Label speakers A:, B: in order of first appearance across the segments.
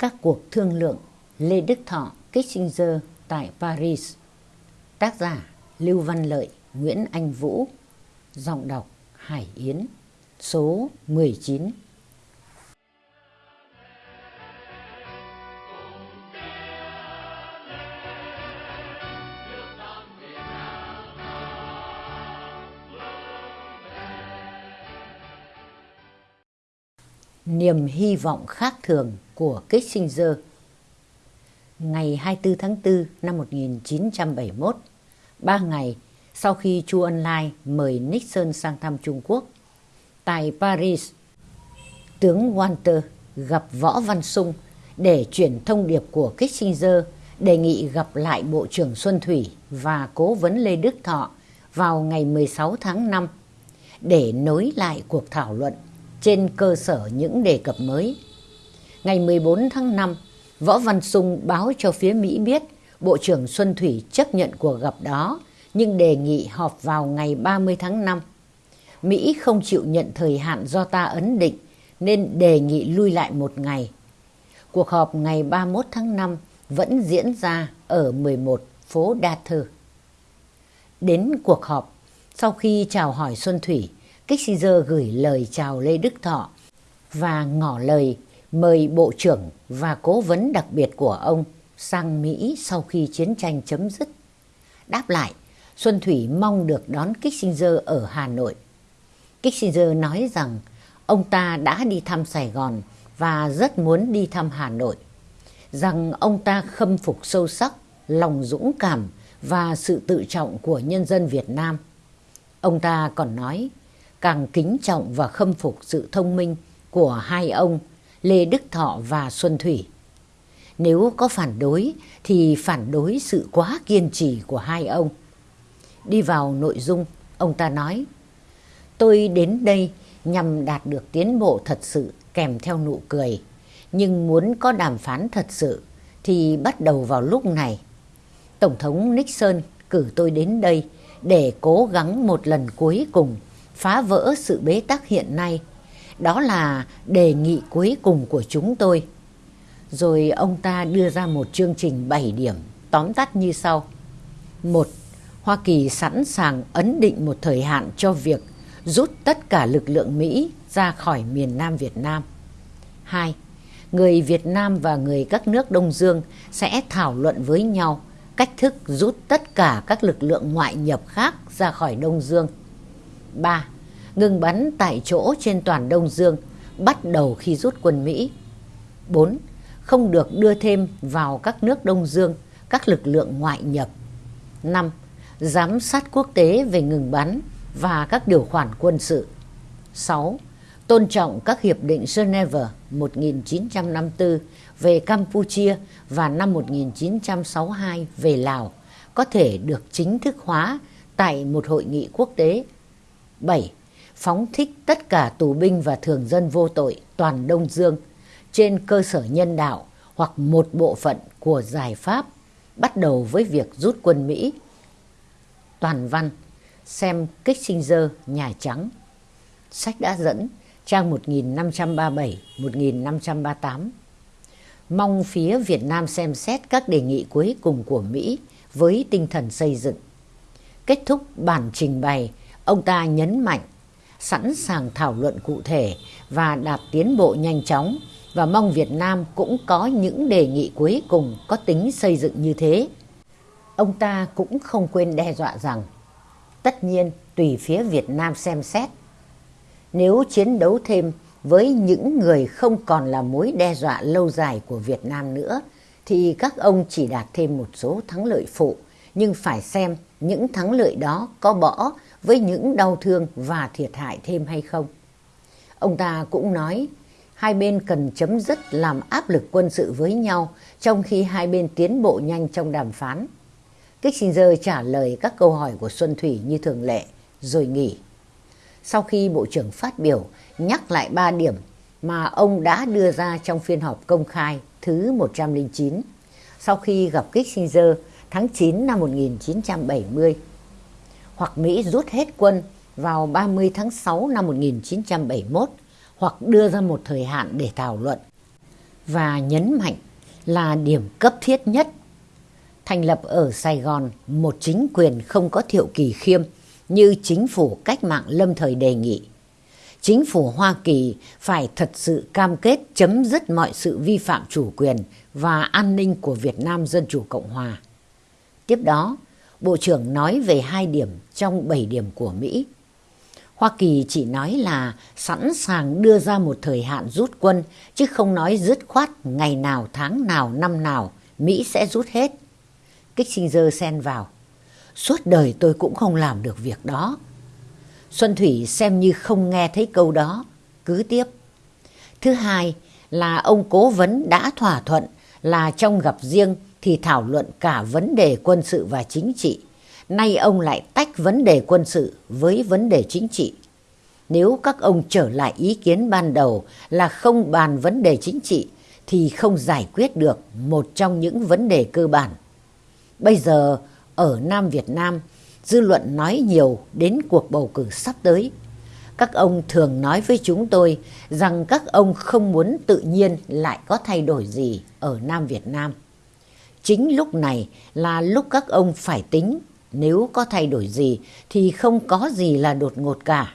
A: Các cuộc thương lượng Lê Đức Thọ, Kissinger tại Paris. Tác giả Lưu Văn Lợi, Nguyễn Anh Vũ. Giọng đọc Hải Yến, Số 19 Niềm hy vọng khác thường của Kissinger Ngày 24 tháng 4 năm 1971, ba ngày sau khi Chu Ân Lai mời Nixon sang thăm Trung Quốc, tại Paris, tướng Walter gặp Võ Văn Sung để chuyển thông điệp của Kissinger đề nghị gặp lại Bộ trưởng Xuân Thủy và Cố vấn Lê Đức Thọ vào ngày 16 tháng 5 để nối lại cuộc thảo luận trên cơ sở những đề cập mới. Ngày 14 tháng 5, Võ Văn Sung báo cho phía Mỹ biết Bộ trưởng Xuân Thủy chấp nhận cuộc gặp đó nhưng đề nghị họp vào ngày 30 tháng 5. Mỹ không chịu nhận thời hạn do ta ấn định nên đề nghị lui lại một ngày. Cuộc họp ngày 31 tháng 5 vẫn diễn ra ở 11 phố Đa Thơ. Đến cuộc họp, sau khi chào hỏi Xuân Thủy, Kissinger gửi lời chào Lê Đức Thọ và ngỏ lời mời Bộ trưởng và cố vấn đặc biệt của ông sang Mỹ sau khi chiến tranh chấm dứt. Đáp lại, Xuân Thủy mong được đón Kissinger ở Hà Nội. Kissinger nói rằng ông ta đã đi thăm Sài Gòn và rất muốn đi thăm Hà Nội, rằng ông ta khâm phục sâu sắc lòng dũng cảm và sự tự trọng của nhân dân Việt Nam. Ông ta còn nói, càng kính trọng và khâm phục sự thông minh của hai ông Lê Đức Thọ và Xuân Thủy. Nếu có phản đối thì phản đối sự quá kiên trì của hai ông. Đi vào nội dung, ông ta nói, tôi đến đây nhằm đạt được tiến bộ thật sự kèm theo nụ cười. Nhưng muốn có đàm phán thật sự thì bắt đầu vào lúc này. Tổng thống Nixon cử tôi đến đây để cố gắng một lần cuối cùng phá vỡ sự bế tắc hiện nay. Đó là đề nghị cuối cùng của chúng tôi. Rồi ông ta đưa ra một chương trình 7 điểm, tóm tắt như sau. một, Hoa Kỳ sẵn sàng ấn định một thời hạn cho việc rút tất cả lực lượng Mỹ ra khỏi miền Nam Việt Nam. 2. Người Việt Nam và người các nước Đông Dương sẽ thảo luận với nhau cách thức rút tất cả các lực lượng ngoại nhập khác ra khỏi Đông Dương. 3. Ngừng bắn tại chỗ trên toàn Đông Dương, bắt đầu khi rút quân Mỹ. 4. Không được đưa thêm vào các nước Đông Dương, các lực lượng ngoại nhập. 5. Giám sát quốc tế về ngừng bắn và các điều khoản quân sự. 6. Tôn trọng các hiệp định Geneva 1954 về Campuchia và năm 1962 về Lào có thể được chính thức hóa tại một hội nghị quốc tế. 7. Phóng thích tất cả tù binh và thường dân vô tội toàn Đông Dương trên cơ sở nhân đạo hoặc một bộ phận của giải pháp bắt đầu với việc rút quân Mỹ. Toàn văn xem Kissinger Nhà Trắng. Sách đã dẫn trang 1537-1538. Mong phía Việt Nam xem xét các đề nghị cuối cùng của Mỹ với tinh thần xây dựng. Kết thúc bản trình bày, ông ta nhấn mạnh sẵn sàng thảo luận cụ thể và đạt tiến bộ nhanh chóng và mong Việt Nam cũng có những đề nghị cuối cùng có tính xây dựng như thế. Ông ta cũng không quên đe dọa rằng, tất nhiên tùy phía Việt Nam xem xét. Nếu chiến đấu thêm với những người không còn là mối đe dọa lâu dài của Việt Nam nữa, thì các ông chỉ đạt thêm một số thắng lợi phụ nhưng phải xem những thắng lợi đó có bỏ với những đau thương và thiệt hại thêm hay không. Ông ta cũng nói hai bên cần chấm dứt làm áp lực quân sự với nhau trong khi hai bên tiến bộ nhanh trong đàm phán. Kissinger trả lời các câu hỏi của Xuân Thủy như thường lệ, rồi nghỉ. Sau khi Bộ trưởng phát biểu nhắc lại ba điểm mà ông đã đưa ra trong phiên họp công khai thứ 109, sau khi gặp Kissinger tháng 9 năm 1970, hoặc Mỹ rút hết quân vào 30 tháng 6 năm 1971, hoặc đưa ra một thời hạn để thảo luận. và nhấn mạnh là điểm cấp thiết nhất. Thành lập ở Sài Gòn một chính quyền không có thiệu kỳ khiêm như chính phủ cách mạng lâm thời đề nghị. Chính phủ Hoa Kỳ phải thật sự cam kết chấm dứt mọi sự vi phạm chủ quyền và an ninh của Việt Nam Dân Chủ Cộng Hòa. Tiếp đó, Bộ trưởng nói về hai điểm trong bảy điểm của Mỹ. Hoa Kỳ chỉ nói là sẵn sàng đưa ra một thời hạn rút quân, chứ không nói dứt khoát ngày nào, tháng nào, năm nào Mỹ sẽ rút hết. Kissinger xen vào. Suốt đời tôi cũng không làm được việc đó. Xuân Thủy xem như không nghe thấy câu đó, cứ tiếp. Thứ hai là ông cố vấn đã thỏa thuận là trong gặp riêng thì thảo luận cả vấn đề quân sự và chính trị. Nay ông lại tách vấn đề quân sự với vấn đề chính trị. Nếu các ông trở lại ý kiến ban đầu là không bàn vấn đề chính trị thì không giải quyết được một trong những vấn đề cơ bản. Bây giờ ở Nam Việt Nam, dư luận nói nhiều đến cuộc bầu cử sắp tới. Các ông thường nói với chúng tôi rằng các ông không muốn tự nhiên lại có thay đổi gì ở Nam Việt Nam. Chính lúc này là lúc các ông phải tính nếu có thay đổi gì thì không có gì là đột ngột cả.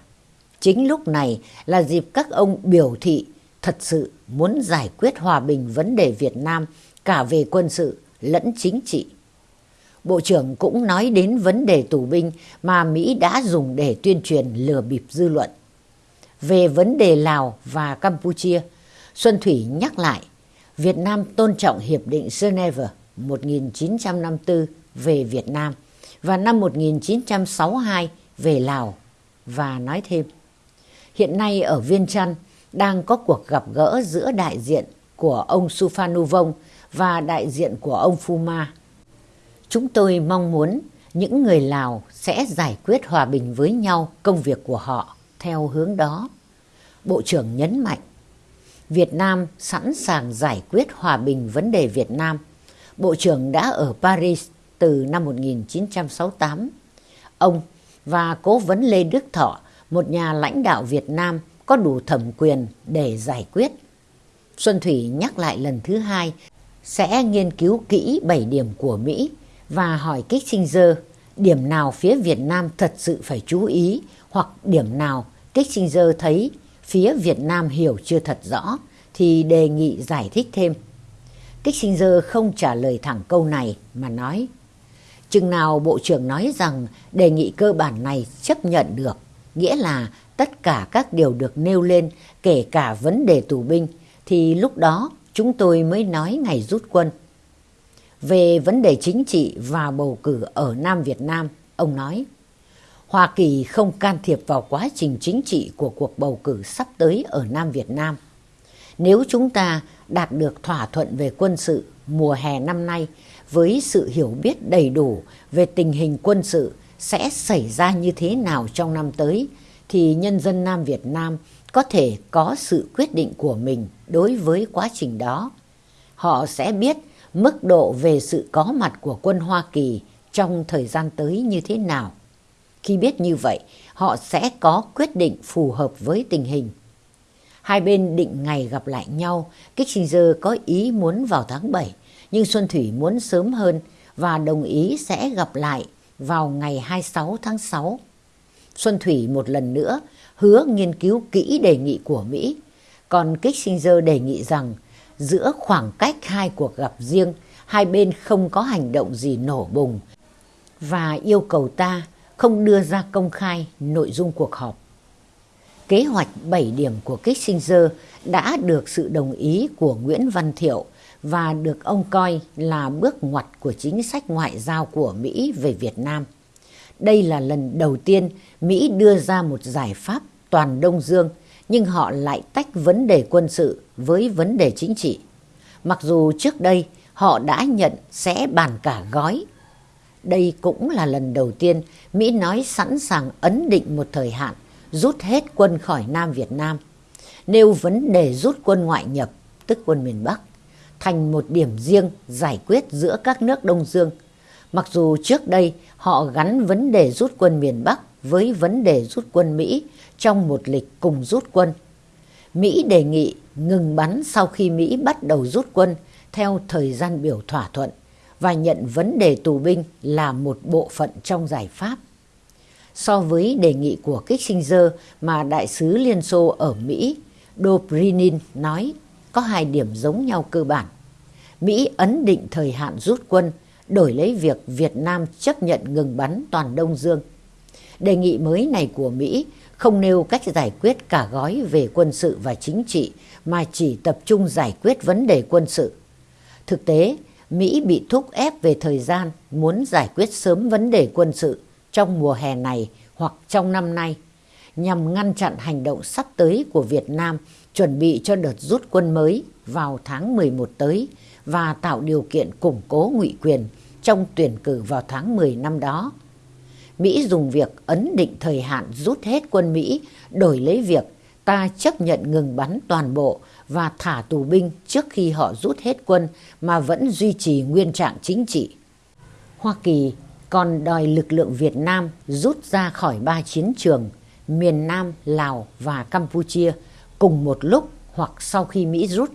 A: Chính lúc này là dịp các ông biểu thị thật sự muốn giải quyết hòa bình vấn đề Việt Nam cả về quân sự lẫn chính trị. Bộ trưởng cũng nói đến vấn đề tù binh mà Mỹ đã dùng để tuyên truyền lừa bịp dư luận. Về vấn đề Lào và Campuchia, Xuân Thủy nhắc lại Việt Nam tôn trọng Hiệp định Geneva 1954 về Việt Nam và năm 1962 về Lào và nói thêm hiện nay ở Viên Chăn đang có cuộc gặp gỡ giữa đại diện của ông Suphanuvong và đại diện của ông Fuma. Chúng tôi mong muốn những người Lào sẽ giải quyết hòa bình với nhau công việc của họ theo hướng đó. Bộ trưởng nhấn mạnh, Việt Nam sẵn sàng giải quyết hòa bình vấn đề Việt Nam. Bộ trưởng đã ở Paris từ năm 1968. Ông và cố vấn Lê Đức Thọ, một nhà lãnh đạo Việt Nam có đủ thẩm quyền để giải quyết. Xuân Thủy nhắc lại lần thứ hai sẽ nghiên cứu kỹ 7 điểm của Mỹ và hỏi Kissinger điểm nào phía Việt Nam thật sự phải chú ý hoặc điểm nào Kissinger thấy phía Việt Nam hiểu chưa thật rõ thì đề nghị giải thích thêm. Kissinger không trả lời thẳng câu này mà nói Chừng nào Bộ trưởng nói rằng đề nghị cơ bản này chấp nhận được, nghĩa là tất cả các điều được nêu lên kể cả vấn đề tù binh, thì lúc đó chúng tôi mới nói ngày rút quân. Về vấn đề chính trị và bầu cử ở Nam Việt Nam, ông nói Hoa Kỳ không can thiệp vào quá trình chính trị của cuộc bầu cử sắp tới ở Nam Việt Nam. Nếu chúng ta đạt được thỏa thuận về quân sự mùa hè năm nay với sự hiểu biết đầy đủ về tình hình quân sự sẽ xảy ra như thế nào trong năm tới thì nhân dân Nam Việt Nam có thể có sự quyết định của mình đối với quá trình đó. Họ sẽ biết mức độ về sự có mặt của quân Hoa Kỳ trong thời gian tới như thế nào. Khi biết như vậy, họ sẽ có quyết định phù hợp với tình hình. Hai bên định ngày gặp lại nhau, Kissinger có ý muốn vào tháng 7, nhưng Xuân Thủy muốn sớm hơn và đồng ý sẽ gặp lại vào ngày 26 tháng 6. Xuân Thủy một lần nữa hứa nghiên cứu kỹ đề nghị của Mỹ, còn Kissinger đề nghị rằng giữa khoảng cách hai cuộc gặp riêng, hai bên không có hành động gì nổ bùng và yêu cầu ta không đưa ra công khai nội dung cuộc họp. Kế hoạch 7 điểm của Kissinger đã được sự đồng ý của Nguyễn Văn Thiệu và được ông coi là bước ngoặt của chính sách ngoại giao của Mỹ về Việt Nam. Đây là lần đầu tiên Mỹ đưa ra một giải pháp toàn Đông Dương, nhưng họ lại tách vấn đề quân sự với vấn đề chính trị. Mặc dù trước đây họ đã nhận sẽ bàn cả gói. Đây cũng là lần đầu tiên Mỹ nói sẵn sàng ấn định một thời hạn rút hết quân khỏi Nam Việt Nam, nêu vấn đề rút quân ngoại nhập, tức quân miền Bắc thành một điểm riêng giải quyết giữa các nước Đông Dương. Mặc dù trước đây họ gắn vấn đề rút quân miền Bắc với vấn đề rút quân Mỹ trong một lịch cùng rút quân. Mỹ đề nghị ngừng bắn sau khi Mỹ bắt đầu rút quân theo thời gian biểu thỏa thuận và nhận vấn đề tù binh là một bộ phận trong giải pháp. So với đề nghị của Kissinger mà đại sứ Liên Xô ở Mỹ Dobrinin nói có hai điểm giống nhau cơ bản. Mỹ ấn định thời hạn rút quân đổi lấy việc Việt Nam chấp nhận ngừng bắn toàn Đông Dương. Đề nghị mới này của Mỹ không nêu cách giải quyết cả gói về quân sự và chính trị mà chỉ tập trung giải quyết vấn đề quân sự. Thực tế, Mỹ bị thúc ép về thời gian muốn giải quyết sớm vấn đề quân sự trong mùa hè này hoặc trong năm nay, nhằm ngăn chặn hành động sắp tới của Việt Nam chuẩn bị cho đợt rút quân mới vào tháng 11 tới và tạo điều kiện củng cố ngụy quyền trong tuyển cử vào tháng 10 năm đó. Mỹ dùng việc ấn định thời hạn rút hết quân Mỹ, đổi lấy việc ta chấp nhận ngừng bắn toàn bộ và thả tù binh trước khi họ rút hết quân mà vẫn duy trì nguyên trạng chính trị. Hoa Kỳ còn đòi lực lượng Việt Nam rút ra khỏi ba chiến trường miền Nam, Lào và Campuchia cùng một lúc hoặc sau khi Mỹ rút.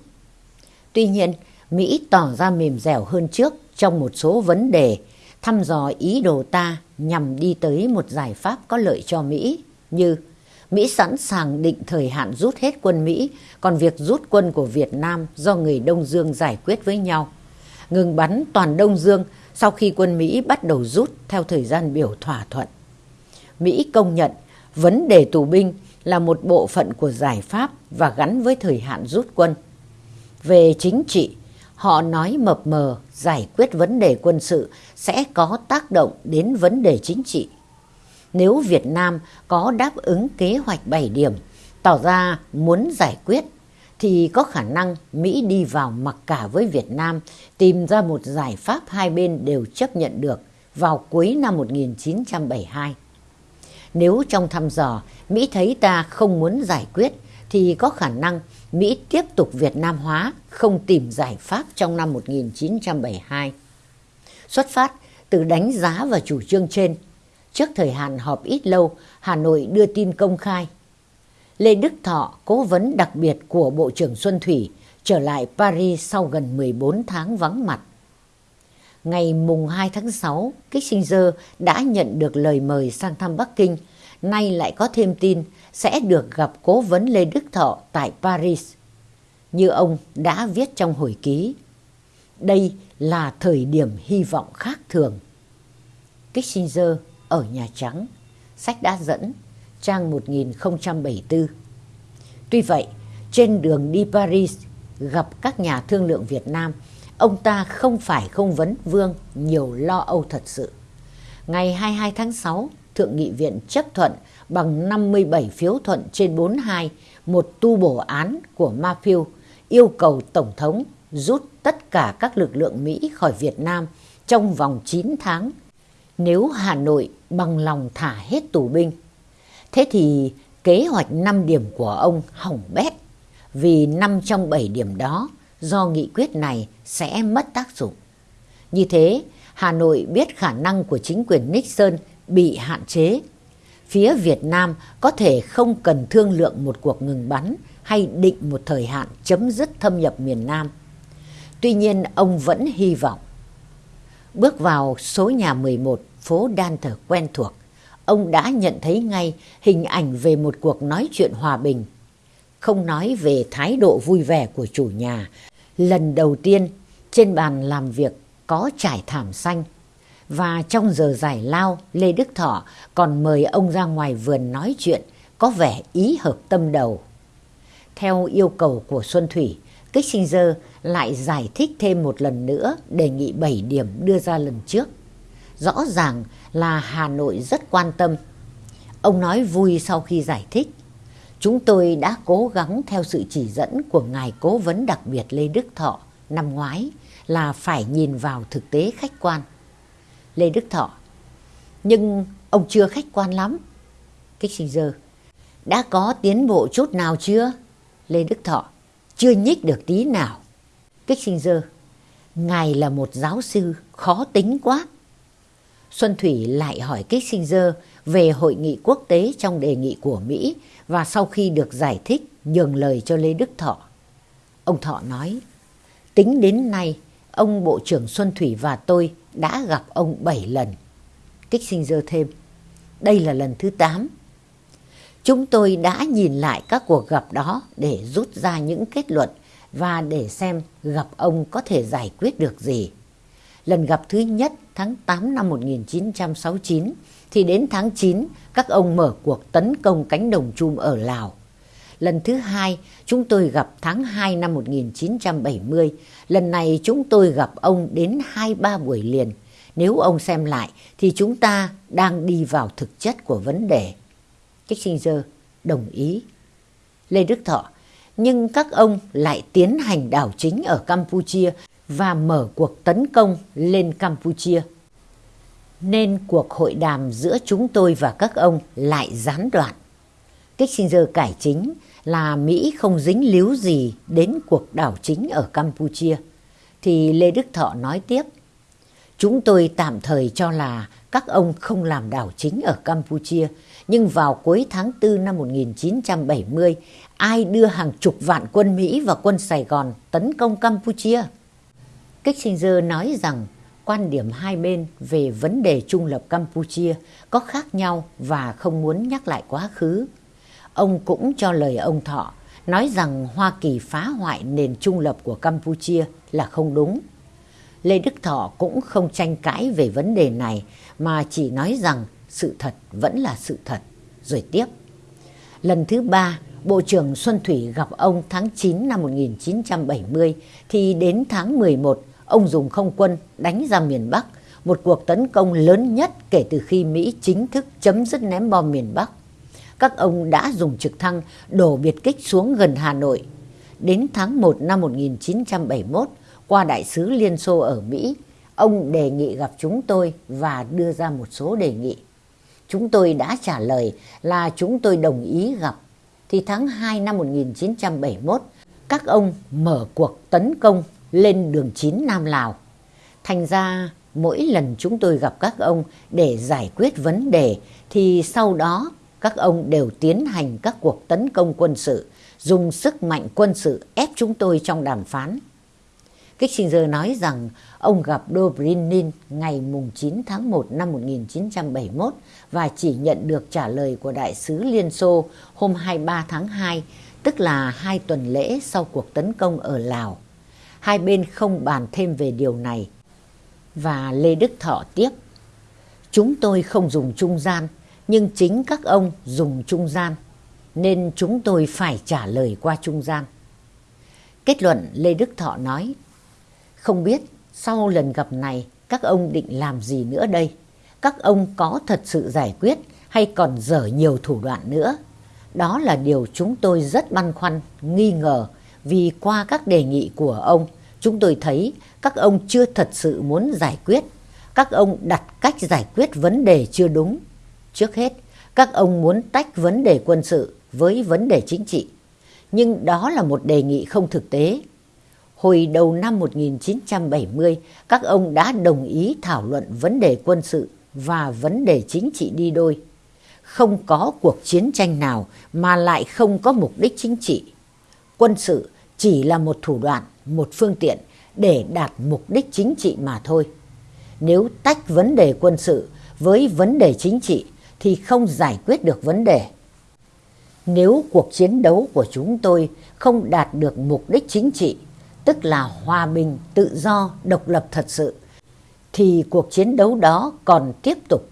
A: Tuy nhiên, Mỹ tỏ ra mềm dẻo hơn trước trong một số vấn đề thăm dò ý đồ ta nhằm đi tới một giải pháp có lợi cho Mỹ như Mỹ sẵn sàng định thời hạn rút hết quân Mỹ, còn việc rút quân của Việt Nam do người Đông Dương giải quyết với nhau. Ngừng bắn toàn Đông Dương sau khi quân Mỹ bắt đầu rút theo thời gian biểu thỏa thuận. Mỹ công nhận vấn đề tù binh là một bộ phận của giải pháp và gắn với thời hạn rút quân. Về chính trị, họ nói mập mờ giải quyết vấn đề quân sự sẽ có tác động đến vấn đề chính trị. Nếu Việt Nam có đáp ứng kế hoạch 7 điểm, tỏ ra muốn giải quyết, thì có khả năng Mỹ đi vào mặc cả với Việt Nam tìm ra một giải pháp hai bên đều chấp nhận được vào cuối năm 1972. Nếu trong thăm dò Mỹ thấy ta không muốn giải quyết thì có khả năng Mỹ tiếp tục Việt Nam hóa không tìm giải pháp trong năm 1972. Xuất phát từ đánh giá và chủ trương trên, trước thời hạn họp ít lâu, Hà Nội đưa tin công khai. Lê Đức Thọ, cố vấn đặc biệt của Bộ trưởng Xuân Thủy, trở lại Paris sau gần 14 tháng vắng mặt. Ngày mùng 2 tháng 6, Kissinger đã nhận được lời mời sang thăm Bắc Kinh, nay lại có thêm tin sẽ được gặp cố vấn Lê Đức Thọ tại Paris. Như ông đã viết trong hồi ký, đây là thời điểm hy vọng khác thường. Kissinger ở Nhà Trắng, sách đã dẫn, trang 1074. Tuy vậy, trên đường đi Paris gặp các nhà thương lượng Việt Nam, ông ta không phải không vấn vương nhiều lo âu thật sự. Ngày 22 tháng 6, Thượng nghị viện chấp thuận bằng 57 phiếu thuận trên 42 một tu bổ án của Mafiu yêu cầu Tổng thống rút tất cả các lực lượng Mỹ khỏi Việt Nam trong vòng 9 tháng nếu Hà Nội bằng lòng thả hết tù binh. Thế thì kế hoạch 5 điểm của ông hỏng bét vì 5 trong 7 điểm đó do nghị quyết này sẽ mất tác dụng. Như thế, Hà Nội biết khả năng của chính quyền Nixon bị hạn chế. Phía Việt Nam có thể không cần thương lượng một cuộc ngừng bắn hay định một thời hạn chấm dứt thâm nhập miền Nam. Tuy nhiên ông vẫn hy vọng. Bước vào số nhà 11 phố Đan Thờ quen thuộc, ông đã nhận thấy ngay hình ảnh về một cuộc nói chuyện hòa bình. Không nói về thái độ vui vẻ của chủ nhà, lần đầu tiên trên bàn làm việc có trải thảm xanh và trong giờ giải lao, Lê Đức Thọ còn mời ông ra ngoài vườn nói chuyện, có vẻ ý hợp tâm đầu. Theo yêu cầu của Xuân Thủy, Kissinger lại giải thích thêm một lần nữa đề nghị 7 điểm đưa ra lần trước. Rõ ràng là Hà Nội rất quan tâm. Ông nói vui sau khi giải thích. Chúng tôi đã cố gắng theo sự chỉ dẫn của Ngài Cố vấn đặc biệt Lê Đức Thọ năm ngoái là phải nhìn vào thực tế khách quan. Lê Đức Thọ. Nhưng ông chưa khách quan lắm. Kích sinh dơ, Đã có tiến bộ chút nào chưa? Lê Đức Thọ. Chưa nhích được tí nào. Kích sinh dơ, Ngài là một giáo sư khó tính quá. Xuân Thủy lại hỏi Kissinger về hội nghị quốc tế trong đề nghị của Mỹ và sau khi được giải thích nhường lời cho Lê Đức Thọ. Ông Thọ nói, tính đến nay, ông Bộ trưởng Xuân Thủy và tôi đã gặp ông 7 lần. Kissinger thêm, đây là lần thứ 8. Chúng tôi đã nhìn lại các cuộc gặp đó để rút ra những kết luận và để xem gặp ông có thể giải quyết được gì. Lần gặp thứ nhất tháng 8 năm 1969 thì đến tháng 9 các ông mở cuộc tấn công cánh đồng chum ở Lào. Lần thứ hai chúng tôi gặp tháng 2 năm 1970. Lần này chúng tôi gặp ông đến 2-3 buổi liền. Nếu ông xem lại thì chúng ta đang đi vào thực chất của vấn đề. Kissinger đồng ý. Lê Đức Thọ, nhưng các ông lại tiến hành đảo chính ở Campuchia và mở cuộc tấn công lên Campuchia. Nên cuộc hội đàm giữa chúng tôi và các ông lại gián đoạn. Kissinger cải chính là Mỹ không dính líu gì đến cuộc đảo chính ở Campuchia. Thì Lê Đức Thọ nói tiếp, chúng tôi tạm thời cho là các ông không làm đảo chính ở Campuchia, nhưng vào cuối tháng 4 năm 1970, ai đưa hàng chục vạn quân Mỹ và quân Sài Gòn tấn công Campuchia? Kissinger nói rằng quan điểm hai bên về vấn đề trung lập Campuchia có khác nhau và không muốn nhắc lại quá khứ. Ông cũng cho lời ông Thọ nói rằng Hoa Kỳ phá hoại nền trung lập của Campuchia là không đúng. Lê Đức Thọ cũng không tranh cãi về vấn đề này mà chỉ nói rằng sự thật vẫn là sự thật. Rồi tiếp. Lần thứ ba, Bộ trưởng Xuân Thủy gặp ông tháng 9 năm 1970 thì đến tháng 11 ông dùng không quân đánh ra miền Bắc, một cuộc tấn công lớn nhất kể từ khi Mỹ chính thức chấm dứt ném bom miền Bắc. Các ông đã dùng trực thăng đổ biệt kích xuống gần Hà Nội. Đến tháng 1 năm 1971, qua đại sứ Liên Xô ở Mỹ, ông đề nghị gặp chúng tôi và đưa ra một số đề nghị. Chúng tôi đã trả lời là chúng tôi đồng ý gặp. Thì tháng 2 năm 1971, các ông mở cuộc tấn công lên đường 9 Nam Lào. Thành ra mỗi lần chúng tôi gặp các ông để giải quyết vấn đề thì sau đó các ông đều tiến hành các cuộc tấn công quân sự, dùng sức mạnh quân sự ép chúng tôi trong đàm phán. Kissinger nói rằng ông gặp Dobrynin ngày 9 tháng 1 năm 1971 và chỉ nhận được trả lời của đại sứ Liên Xô hôm 23 tháng 2, tức là hai tuần lễ sau cuộc tấn công ở Lào. Hai bên không bàn thêm về điều này. Và Lê Đức Thọ tiếp. Chúng tôi không dùng trung gian, nhưng chính các ông dùng trung gian, nên chúng tôi phải trả lời qua trung gian. Kết luận Lê Đức Thọ nói, không biết sau lần gặp này các ông định làm gì nữa đây? Các ông có thật sự giải quyết hay còn dở nhiều thủ đoạn nữa? Đó là điều chúng tôi rất băn khoăn, nghi ngờ vì qua các đề nghị của ông, chúng tôi thấy các ông chưa thật sự muốn giải quyết. Các ông đặt cách giải quyết vấn đề chưa đúng. Trước hết, các ông muốn tách vấn đề quân sự với vấn đề chính trị. Nhưng đó là một đề nghị không thực tế. Hồi đầu năm 1970, các ông đã đồng ý thảo luận vấn đề quân sự và vấn đề chính trị đi đôi. Không có cuộc chiến tranh nào mà lại không có mục đích chính trị. Quân sự chỉ là một thủ đoạn, một phương tiện để đạt mục đích chính trị mà thôi. Nếu tách vấn đề quân sự với vấn đề chính trị thì không giải quyết được vấn đề. Nếu cuộc chiến đấu của chúng tôi không đạt được mục đích chính trị, tức là hòa bình, tự do, độc lập thật sự, thì cuộc chiến đấu đó còn tiếp tục.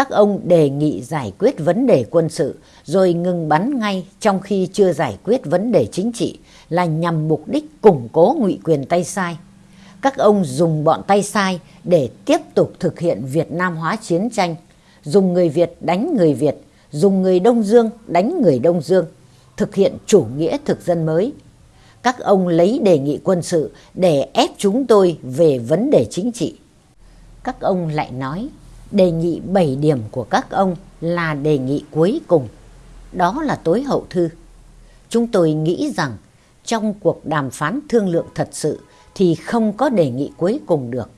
A: Các ông đề nghị giải quyết vấn đề quân sự rồi ngừng bắn ngay trong khi chưa giải quyết vấn đề chính trị là nhằm mục đích củng cố ngụy quyền tay sai. Các ông dùng bọn tay sai để tiếp tục thực hiện Việt Nam hóa chiến tranh, dùng người Việt đánh người Việt, dùng người Đông Dương đánh người Đông Dương, thực hiện chủ nghĩa thực dân mới. Các ông lấy đề nghị quân sự để ép chúng tôi về vấn đề chính trị. Các ông lại nói đề nghị 7 điểm của các ông là đề nghị cuối cùng. Đó là tối hậu thư. Chúng tôi nghĩ rằng trong cuộc đàm phán thương lượng thật sự thì không có đề nghị cuối cùng được.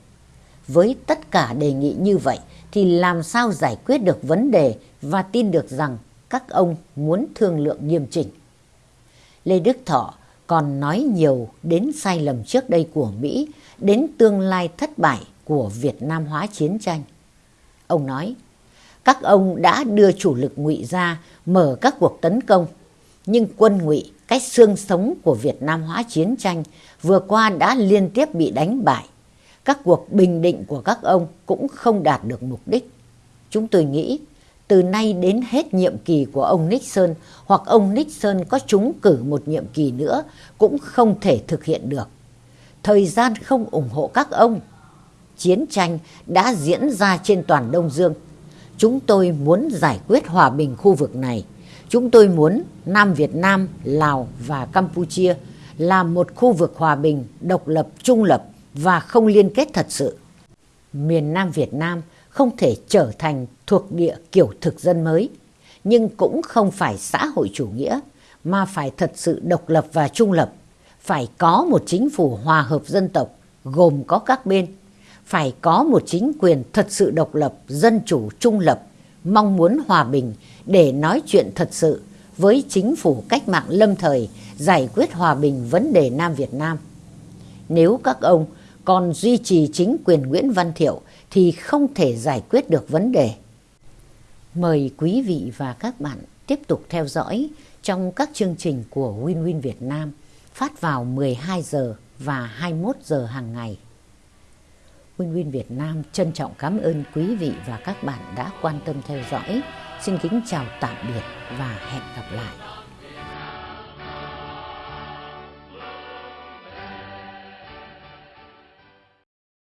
A: với tất cả đề nghị như vậy thì làm sao giải quyết được vấn đề và tin được rằng các ông muốn thương lượng nghiêm chỉnh. Lê Đức Thọ còn nói nhiều đến sai lầm trước đây của Mỹ, đến tương lai thất bại của Việt Nam hóa chiến tranh. Ông nói, các ông đã đưa chủ lực ngụy ra mở các cuộc tấn công, nhưng quân ngụy cách xương sống của Việt Nam hóa chiến tranh vừa qua đã liên tiếp bị đánh bại. Các cuộc bình định của các ông cũng không đạt được mục đích. Chúng tôi nghĩ từ nay đến hết nhiệm kỳ của ông Nixon hoặc ông Nixon có trúng cử một nhiệm kỳ nữa cũng không thể thực hiện được. Thời gian không ủng hộ các ông. Chiến tranh đã diễn ra trên toàn Đông Dương. Chúng tôi muốn giải quyết hòa bình khu vực này. Chúng tôi muốn Nam Việt Nam, Lào và Campuchia là một khu vực hòa bình, độc lập, trung lập và không liên kết thật sự. Miền Nam Việt Nam không thể trở thành thuộc địa kiểu thực dân mới, nhưng cũng không phải xã hội chủ nghĩa, mà phải thật sự độc lập và trung lập, phải có một chính phủ hòa hợp dân tộc gồm có các bên, phải có một chính quyền thật sự độc lập, dân chủ, trung lập, mong muốn hòa bình để nói chuyện thật sự với chính phủ cách mạng lâm thời giải quyết hòa bình vấn đề Nam Việt Nam. Nếu các ông còn duy trì chính quyền Nguyễn Văn Thiệu thì không thể giải quyết được vấn đề. Mời quý vị và các bạn tiếp tục theo dõi trong các chương trình của Win Win Việt Nam phát vào 12 giờ và 21 giờ hàng ngày. Win Win Việt Nam trân trọng cảm ơn quý vị và các bạn đã quan tâm theo dõi. Xin kính chào tạm biệt và hẹn gặp lại.